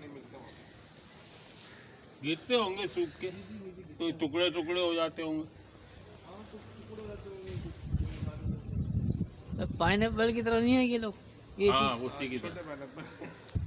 नहीं मिलते गिरते होंगे सूख के तो टुकड़े टुकड़े हो जाते होंगे। पाइन एप्पल की तरह नहीं है ये लोग ये हाँ उसी की तरह।